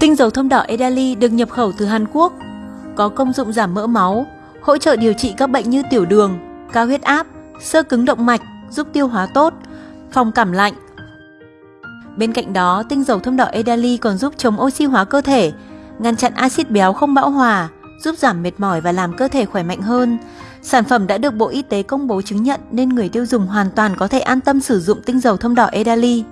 Tinh dầu thông đỏ Edali được nhập khẩu từ Hàn Quốc, có công dụng giảm mỡ máu, hỗ trợ điều trị các bệnh như tiểu đường, cao huyết áp, sơ cứng động mạch, giúp tiêu hóa tốt, phòng cảm lạnh. Bên cạnh đó, tinh dầu thông đỏ Edali còn giúp chống oxy hóa cơ thể, ngăn chặn axit béo không bão hòa, giúp giảm mệt mỏi và làm cơ thể khỏe mạnh hơn. Sản phẩm đã được Bộ Y tế công bố chứng nhận nên người tiêu dùng hoàn toàn có thể an tâm sử dụng tinh dầu thông đỏ Edali.